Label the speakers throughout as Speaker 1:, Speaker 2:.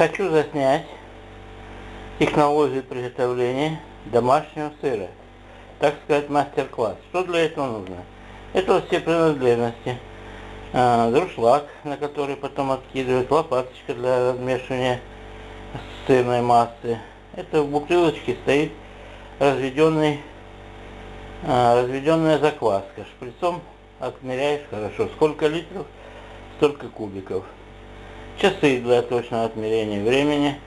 Speaker 1: Хочу заснять технологию приготовления домашнего сыра. Так сказать, мастер-класс. Что для этого нужно? Это все принадлежности. А, друшлаг, на который потом откидывают, лопаточка для размешивания сырной массы. Это в бутылочке стоит разведенный, а, разведенная закваска. Шприцом отмеряешь хорошо. Сколько литров, столько кубиков. Часы для точного отмерения времени.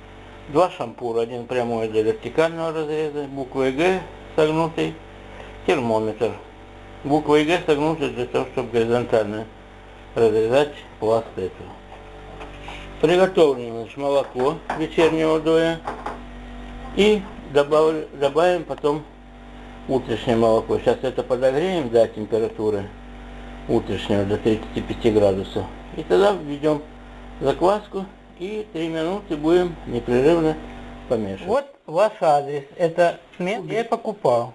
Speaker 1: Два шампура, один прямой для вертикального разреза, буквой Г согнутый, термометр. Буквой Г согнутый для того, чтобы горизонтально разрезать пласт этого. Приготовлено значит, молоко вечернего доя и добавлю, добавим потом утреннее молоко. Сейчас это подогреем до температуры утреннего до 35 градусов. И тогда введем закваску и 3 минуты будем непрерывно помешивать. Вот ваш адрес. Это я покупал.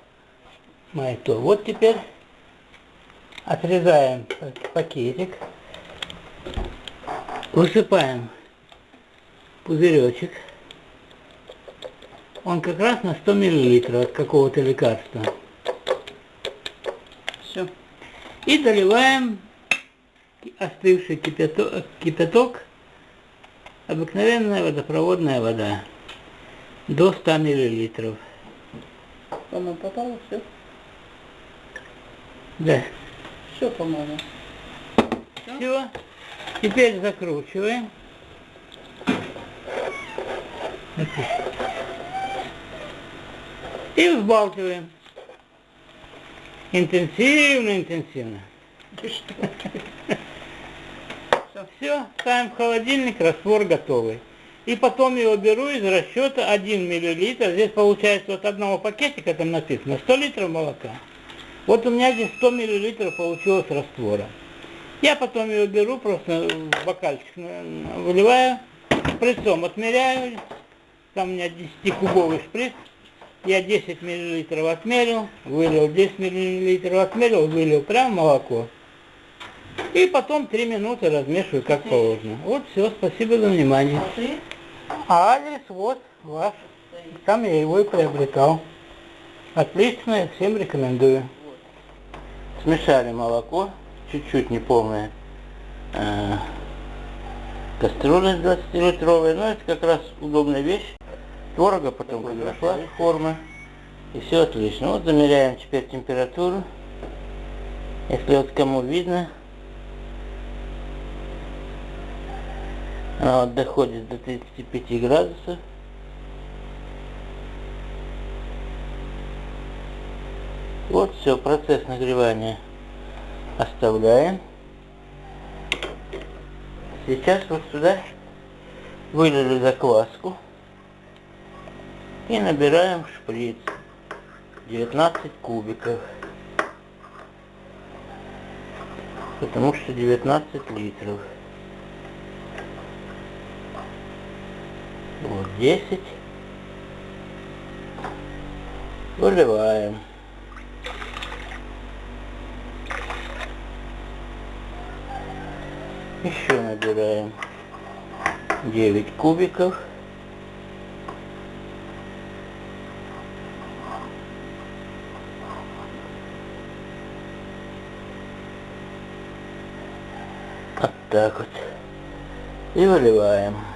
Speaker 1: Майто. Вот теперь отрезаем пакетик. Высыпаем пузыречек. Он как раз на 100 мл от какого-то лекарства. Все. И доливаем остывший кипяток, кипяток обыкновенная водопроводная вода до 100 миллилитров.
Speaker 2: По-моему, попало все?
Speaker 1: Да.
Speaker 2: Все, по-моему.
Speaker 1: Все. Теперь закручиваем. И взбалтываем. Интенсивно, интенсивно. Все, ставим в холодильник, раствор готовый. И потом его беру из расчета 1 миллилитр. Здесь получается вот одного пакетика, там написано, 100 литров молока. Вот у меня здесь 100 миллилитров получилось раствора. Я потом его беру, просто в бокальчик выливаю, шприцом отмеряю. Там у меня 10-кубовый шприц. Я 10 миллилитров отмерил, вылил, 10 миллилитров отмерил, вылил прям молоко. И потом 3 минуты размешиваю как положено. Вот все, спасибо за внимание. А адрес вот ваш. Там я его и приобретал. Отлично, всем рекомендую. Смешали молоко, чуть-чуть неполное. Э, кастрюля 20-литровая, но это как раз удобная вещь. Творога потом подошла форма. И все отлично. Вот замеряем теперь температуру. Если вот кому видно, Она вот доходит до 35 градусов. Вот все, процесс нагревания оставляем. Сейчас вот сюда вылили закваску и набираем шприц 19 кубиков потому что 19 литров Вот 10. Выливаем. Еще набираем 9 кубиков. Вот так вот. И выливаем.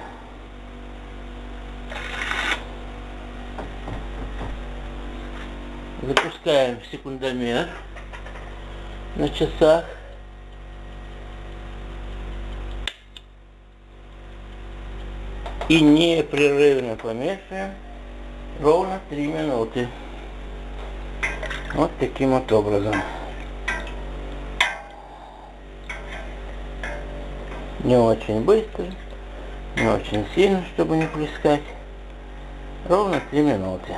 Speaker 1: Запускаем секундомер на часах. И непрерывно помешиваем ровно 3 минуты. Вот таким вот образом. Не очень быстро, не очень сильно, чтобы не плескать. Ровно 3 минуты.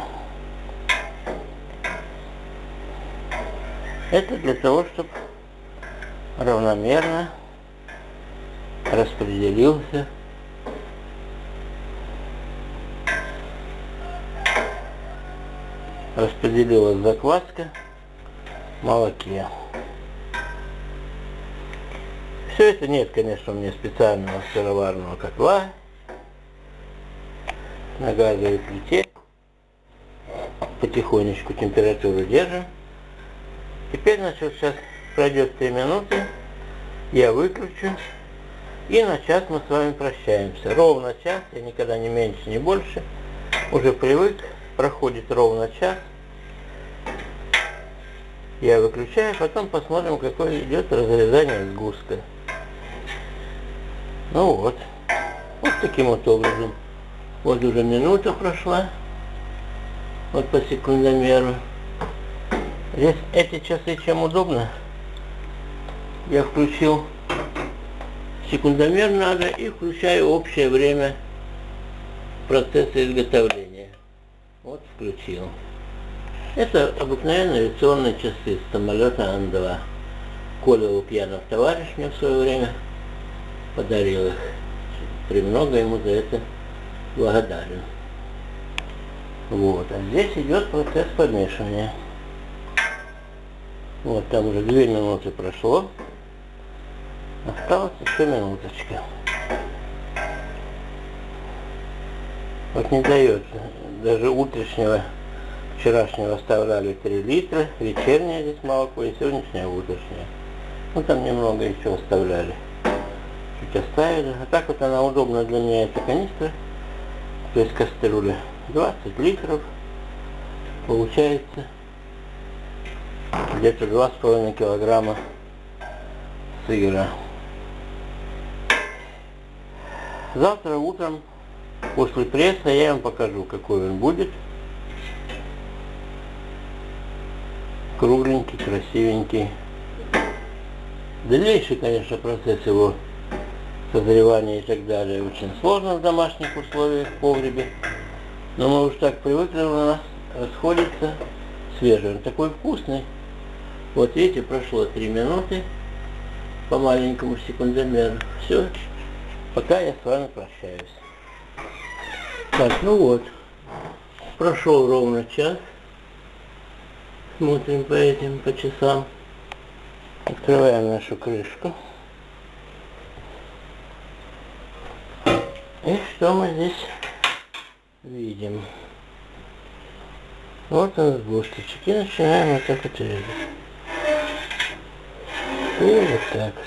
Speaker 1: Это для того, чтобы равномерно распределился распределилась закваска в молоке. Все это нет, конечно, у меня специального сыроварного котла. на газовой плите. Потихонечку температуру держим. Теперь, значит, сейчас пройдет 3 минуты, я выключу. И на час мы с вами прощаемся. Ровно час, я никогда не меньше, не больше. Уже привык, проходит ровно час. Я выключаю, потом посмотрим, какое идет разрезание сгустка. Ну вот. Вот таким вот образом. Вот уже минута прошла. Вот по секундомеру. Здесь эти часы чем удобно. Я включил секундомер надо и включаю общее время процесса изготовления. Вот включил. Это обыкновенные авиационные часы с самолета Ан-2. Коля Лукьянов, товарищ мне в свое время подарил их. Премного ему за это благодарен. Вот, а здесь идет процесс помешивания. Вот там уже две минуты прошло. Осталось еще минуточка. Вот не дает. Даже утреннего, вчерашнего оставляли 3 литра, вечернее здесь молоко и сегодняшнее утреннее. Ну там немного еще оставляли. Чуть оставили. А так вот она удобна для меня, эта канистра. То есть кастрюля. 20 литров. Получается где-то 2,5 килограмма сыра. Завтра утром после пресса я вам покажу, какой он будет. Кругленький, красивенький. Дальнейший, конечно, процесс его созревания и так далее очень сложно в домашних условиях, в погребе. Но мы уж так привыкли, у нас расходится свежий. Он такой вкусный. Вот видите, прошло 3 минуты по маленькому секундомеру. Все, пока я с вами прощаюсь. Так, ну вот, прошел ровно час. Смотрим по этим, по часам. Открываем нашу крышку. И что мы здесь видим? Вот он сгусточек. И начинаем вот так вот резать. И вот так вот.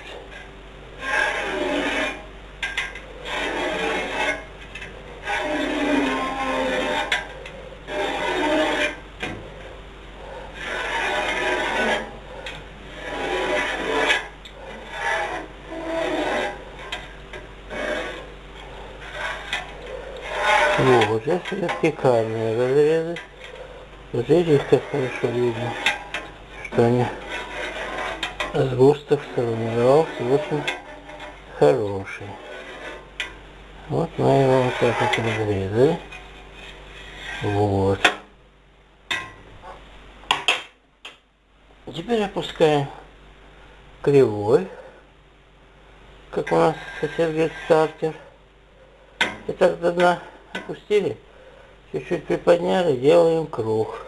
Speaker 1: Вот, это вертикальные разрезы. Вот здесь как хорошо видно, что они сгусток сформировался очень хороший. Вот мы его вот так вот разрезали. Вот. Теперь опускаем кривой, как у нас сосед стартер. И так до дна опустили, чуть-чуть приподняли, делаем круг.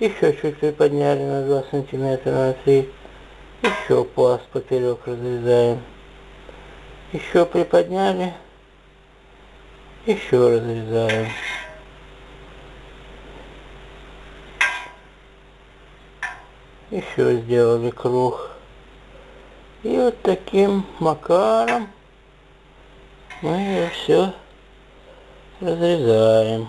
Speaker 1: Еще чуть приподняли на 2 сантиметра на 3. Еще пласт поперек разрезаем. Еще приподняли. Еще разрезаем. Еще сделали круг. И вот таким макаром мы все разрезаем.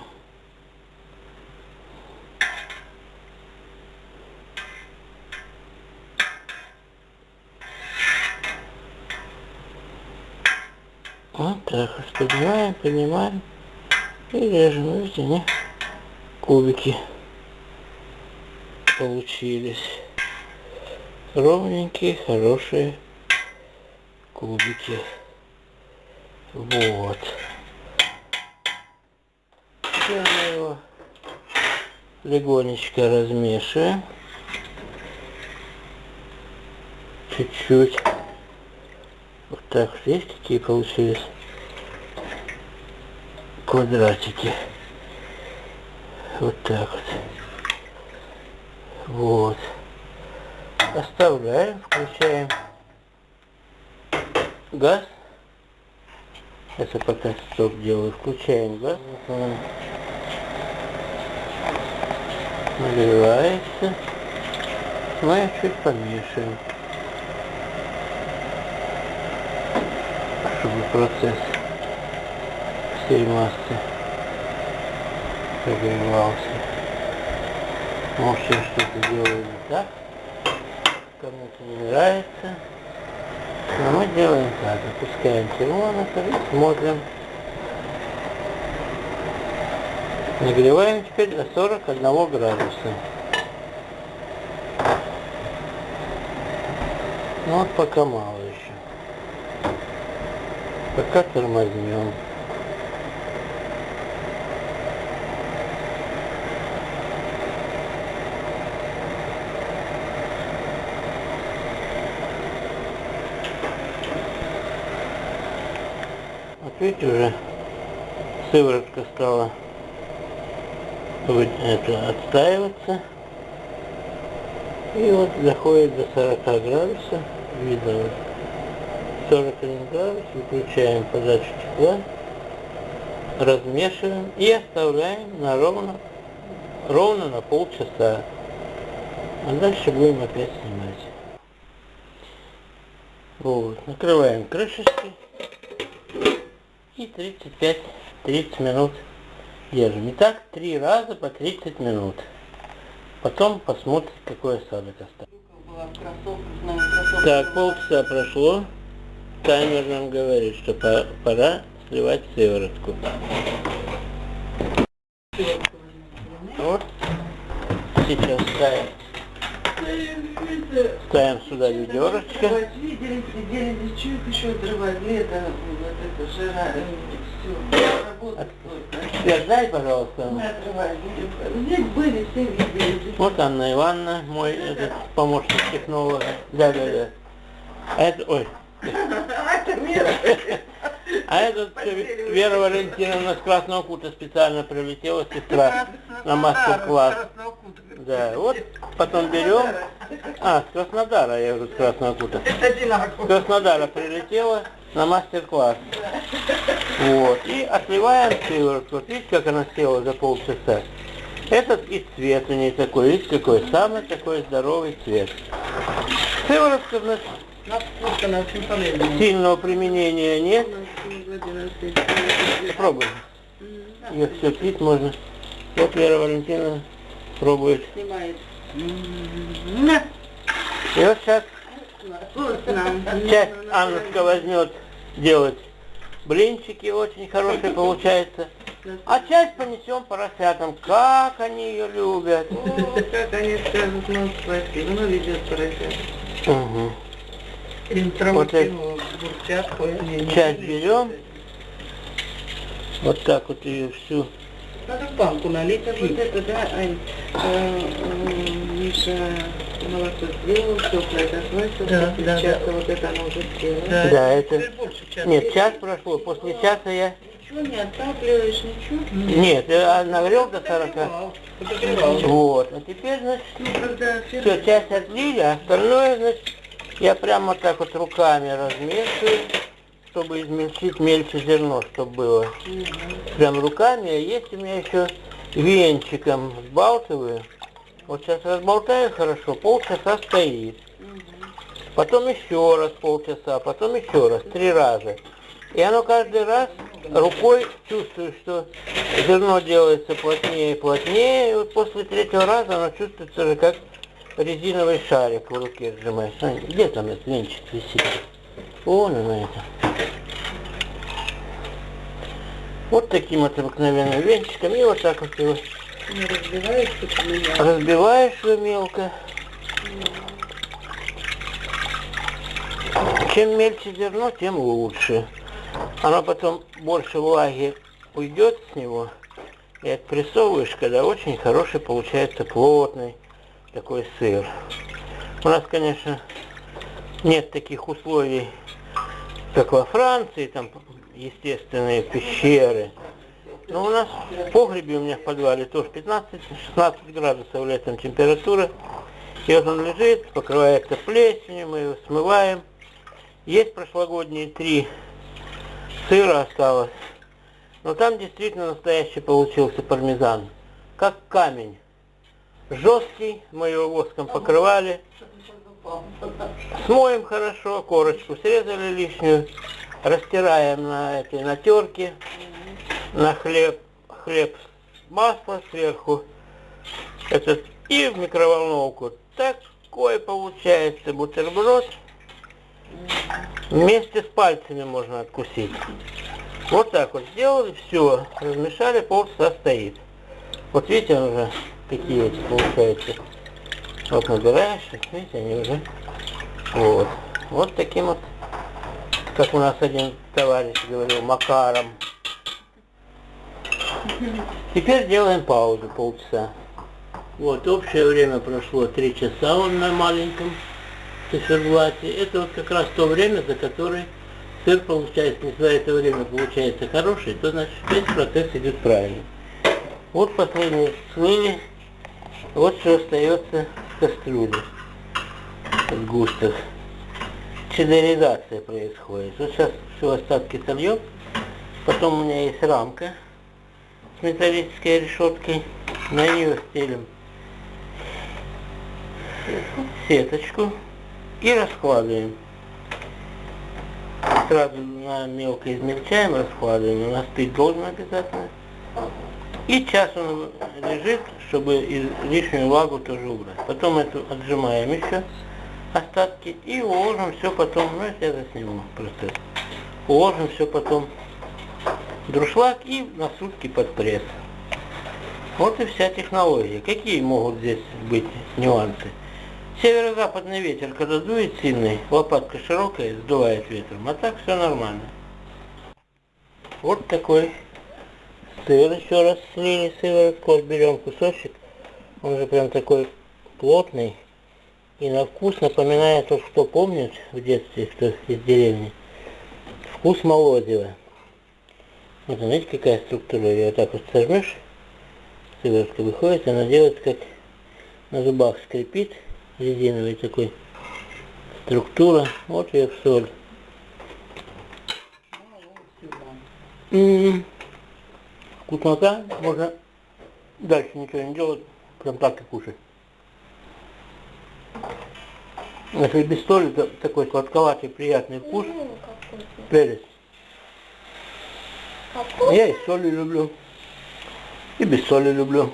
Speaker 1: Вот так вот поднимаем, и режем. Видите, они кубики получились. Ровненькие, хорошие кубики. Вот. Теперь мы его легонечко размешиваем. Чуть-чуть. Вот так есть какие получились квадратики. Вот так вот. Вот. Оставляем, включаем газ. Это пока стоп делаю. Включаем газ. Наливается. Ну и чуть помешаем. Чтобы процесс всей массы прогревался. Может я что-то делаю не так. Кому-то не нравится. Но мы делаем так. Опускаем термометр и смотрим. Нагреваем теперь до 41 градуса. Ну вот пока мало еще. Пока тормознем. Вот видите, уже сыворотка стала это отстаиваться. И вот доходит до 40 градусов. Видно вот 41 градус. Выключаем подачу тепла. Размешиваем и оставляем на ровно, ровно на полчаса. А дальше будем опять снимать. Вот. Накрываем крышечкой. И 35-30 минут держим. И так три раза по 30 минут. Потом посмотрим, какой осадок остался. Так, полчаса прошло. Таймер нам говорит, что пора сливать сыворотку. Вот. Сейчас ставим. Ставим сюда ведерочко. Передай, пожалуйста.
Speaker 2: Видели.
Speaker 1: Вот Анна Ивановна, мой этот помощник технолога. Да, да, да. А это, ой. А этот Вера Валентиновна с Красного Кута специально прилетела, сестра, на мастер-класс. Да, вот потом берем. А, с Краснодара, я говорю, с Красного Кута. С Краснодара прилетела на мастер-класс. Вот. И отливаем сыворотку. Вот видите, как она села за полчаса? Этот и цвет у нее такой, видите, какой самый такой здоровый цвет. Сыворотка, значит, Сильного применения нет. Попробуй. Ее все пить можно. Вот Вера Валентина пробует.
Speaker 2: Снимает.
Speaker 1: И вот сейчас часть Аннушка возьмет делать блинчики, очень хорошие получается. А часть понесем поросятам. Как они ее любят.
Speaker 2: О, как они скажут нам спасибо. Ну, ведет поросят.
Speaker 1: Угу. Вот
Speaker 2: не
Speaker 1: Часть берем. Вот так вот ее всю.
Speaker 2: Надо в банку налить. Это вот это, да, Ань, э, э, Миша молоко сделал, теплое досвачивал,
Speaker 3: Да, да,
Speaker 2: часа вот это оно уже сделано.
Speaker 3: Да,
Speaker 1: Да, это...
Speaker 3: часа.
Speaker 1: Нет, час прошло. После часа я...
Speaker 2: Ничего не отапливаешь, ничего?
Speaker 1: Нет, я нагрел до 40.
Speaker 3: Подогревал, подогревал.
Speaker 1: Вот. А теперь, значит,
Speaker 2: Ну, когда
Speaker 1: все, часть отлили, а остальное, значит, я прямо так вот руками размешиваю, чтобы измельчить мельче зерно, чтобы было. Прям руками, а есть у меня еще венчиком сбалтываю. Вот сейчас разболтаю хорошо, полчаса стоит. Потом еще раз полчаса, потом еще раз, три раза. И оно каждый раз рукой чувствую, что зерно делается плотнее и плотнее. И вот после третьего раза оно чувствуется уже как резиновый шарик в руке сжимаешь. А, где там этот венчик висит? Вон оно это. Вот таким вот обыкновенным венчиком. И вот так вот его
Speaker 2: не разбиваешь,
Speaker 1: разбиваешь его мелко. Чем мельче зерно, тем лучше. Оно потом больше влаги уйдет с него. И отпрессовываешь, когда очень хороший получается плотный такой сыр. У нас, конечно, нет таких условий, как во Франции, там естественные пещеры. Но у нас в погребе у меня в подвале тоже 15-16 градусов летом температура. И вот он лежит, покрывается плесенью, мы его смываем. Есть прошлогодние три сыра осталось. Но там действительно настоящий получился пармезан. Как камень. Жесткий, мы его воском покрывали. Смоем хорошо, корочку срезали лишнюю, растираем на этой на терке, на хлеб, хлеб масло сверху, этот, и в микроволновку. Такой получается бутерброд. Вместе с пальцами можно откусить. Вот так вот сделали, все, размешали, полчаса стоит. Вот видите, он уже какие эти получаются. Вот набираешь, видите, они уже. Вот. Вот таким вот, как у нас один товарищ говорил, макаром. Теперь делаем паузу полчаса. Вот, общее время прошло 3 часа он на маленьком циферблате. Это вот как раз то время, за которое сыр получается, если за это время получается хороший, то значит весь процесс идет правильно. Вот последние слили, вот что остается в кастрюле, в густах. Чедеризация происходит. Вот сейчас все остатки сольем. Потом у меня есть рамка с металлической решеткой. На нее стелим сеточку и раскладываем. Сразу на мелко измельчаем, раскладываем. У нас пить должен обязательно. И час он лежит, чтобы лишнюю влагу тоже убрать. Потом эту отжимаем еще остатки и уложим все потом, ну это я засниму процесс. Уложим все потом в друшлаг и на сутки под пресс. Вот и вся технология. Какие могут здесь быть нюансы? Северо-западный ветер, когда дует сильный, лопатка широкая, сдувает ветром, а так все нормально. Вот такой сыр еще раз слили сыворотку, вот берем кусочек, он же прям такой плотный и на вкус напоминает, то, что помнит в детстве, кто из деревни, вкус молодива. Вот знаете, какая структура, ее вот так вот сожмешь, сыворотка выходит, она делает как на зубах скрипит, резиновый такой структура. Вот ее в соль. М -м -м. Вкуснота, можно дальше ничего не делать, прям так и кушать. Если без соли, то такой сладковатый приятный вкус. Перец. Я и соли люблю. И без соли люблю.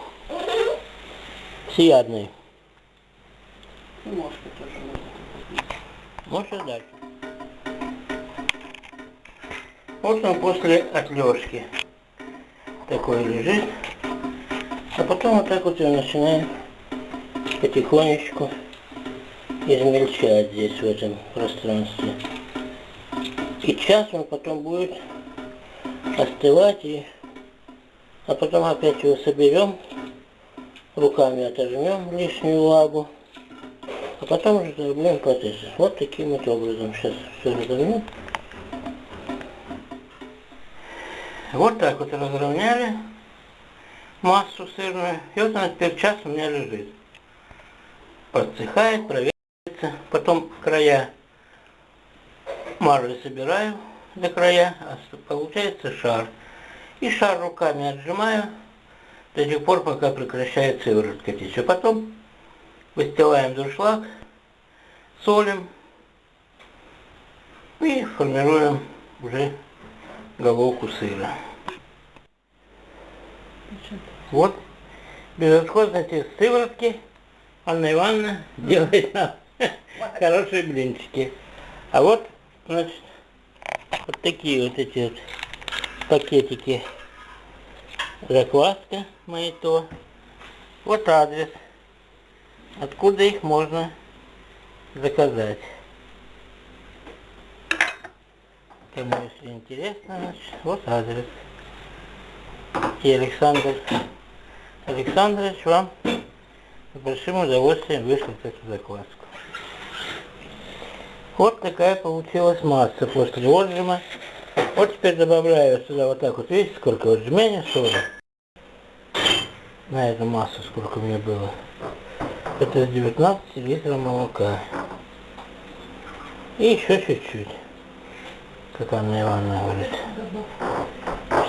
Speaker 1: Всеядный.
Speaker 2: И мошка тоже можно.
Speaker 1: Можно дальше. Вот он после отлежки такой лежит. А потом вот так вот его начинаем потихонечку измельчать здесь, в этом пространстве. И час он потом будет остывать, и... а потом опять его соберем, руками отожмем лишнюю влагу. А потом разобьем протезы. Вот таким вот образом. Сейчас все разомнем. Вот так вот разровняли массу сырную. И вот она теперь час у меня лежит. Подсыхает, проверяется. Потом края марли собираю до края, а получается шар. И шар руками отжимаю до тех пор, пока прекращает сыворотка течь. А потом выстилаем дуршлаг, солим и формируем уже головку сыра. Вот безотходности сыворотки Анна Ивановна делает нам хорошие блинчики. А вот, значит, вот такие вот эти вот пакетики закваска мои то. Вот адрес откуда их можно заказать. Кому если интересно, значит, вот адрес. И Александр Александрович вам с большим удовольствием вышлет эту закваску. Вот такая получилась масса после отжима. Вот теперь добавляю сюда вот так вот, видите, сколько вот жмения соли. На эту массу сколько у меня было. Это 19 литров молока. И еще чуть-чуть. Как Анна Ивановна говорит.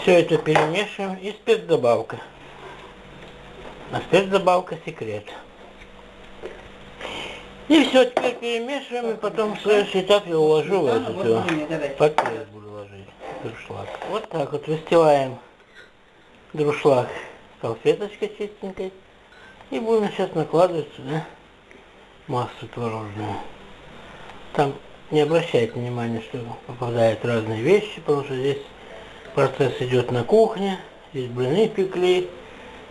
Speaker 1: Все это перемешиваем и спецдобавка. А спецдобавка секрет. И все, теперь перемешиваем, и потом в следующий этап я уложу в эту всё. Под пресс буду ложить друшлаг. Вот так вот выстилаем друшлаг салфеточкой чистенькой. И будем сейчас накладывать сюда массу творожную. Там не обращайте внимания, что попадают разные вещи, потому что здесь процесс идет на кухне. Здесь блины пекли,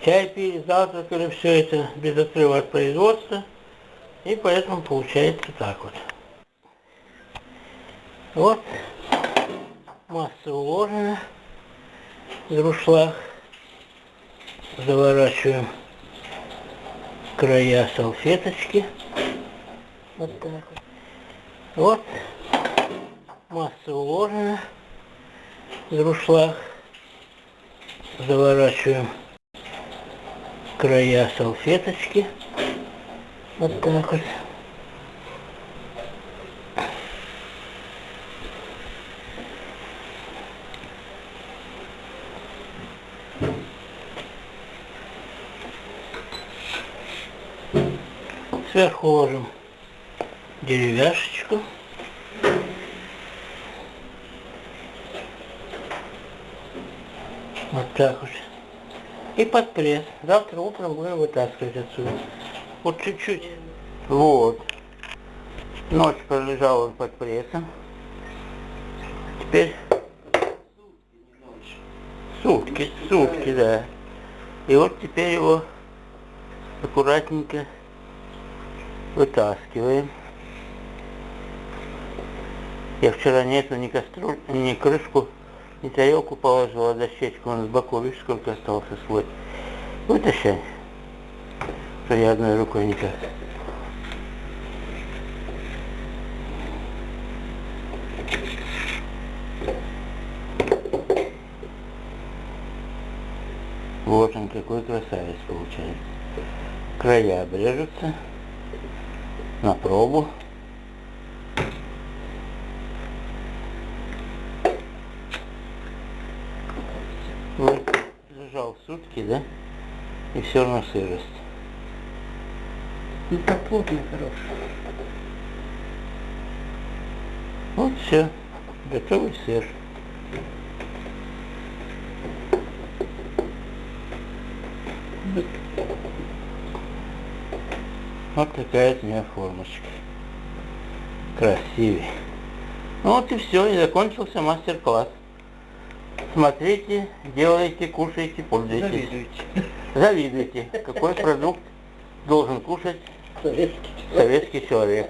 Speaker 1: чай пили, завтракали, все это без отрыва от производства. И поэтому получается так вот. Вот масса уложена. Друшлаг. Заворачиваем края салфеточки. Вот так вот. Вот. Масса уложена. Друшлаг. Заворачиваем края салфеточки. Вот так вот. Сверху ложим деревяшечку. Вот так вот. И под пресс. Завтра утром будем вытаскивать отсюда. Вот чуть-чуть. Вот. Ночь пролежал он под прессом. Теперь сутки, сутки, да. И вот теперь его аккуратненько вытаскиваем. Я вчера нету ни кастрюль, ни крышку, ни тарелку положила, дощечку, он с боку, видишь, сколько остался слой. Вытащай, что я одной рукой никак. Вот он какой красавец получается. Края обрежутся на пробу. Вот, лежал сутки, да? И все равно сырость.
Speaker 2: Ну так плотно, хорошо.
Speaker 1: Вот все. Готовый сыр. Вот. Вот такая от меня формочка. Красивый. Ну вот и все, и закончился мастер-класс. Смотрите, делайте, кушайте, пользуйтесь.
Speaker 2: Завидуете.
Speaker 1: Завидуйте, какой продукт должен кушать
Speaker 2: Советский.
Speaker 1: советский человек.